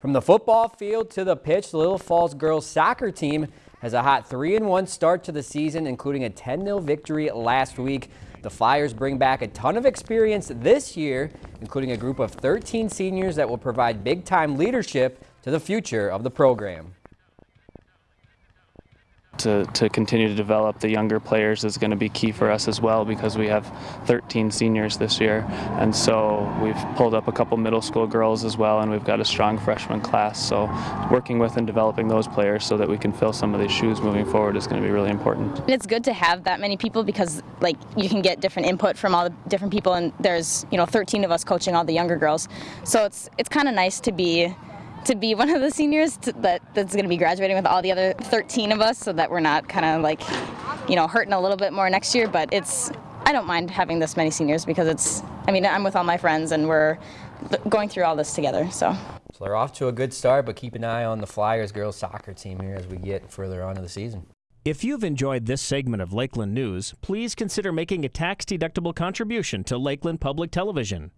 From the football field to the pitch, the Little Falls girls soccer team has a hot 3-1 start to the season, including a 10-0 victory last week. The Flyers bring back a ton of experience this year, including a group of 13 seniors that will provide big-time leadership to the future of the program to, to continue to develop the younger players is going to be key for us as well because we have 13 seniors this year. And so we've pulled up a couple middle school girls as well and we've got a strong freshman class. So working with and developing those players so that we can fill some of these shoes moving forward is going to be really important. It's good to have that many people because like you can get different input from all the different people and there's you know 13 of us coaching all the younger girls. So it's it's kind of nice to be to be one of the seniors to, that that's going to be graduating with all the other 13 of us so that we're not kind of like you know hurting a little bit more next year but it's I don't mind having this many seniors because it's I mean I'm with all my friends and we're going through all this together so so they're off to a good start but keep an eye on the Flyers girls soccer team here as we get further on in the season if you've enjoyed this segment of Lakeland News, please consider making a tax-deductible contribution to Lakeland Public Television.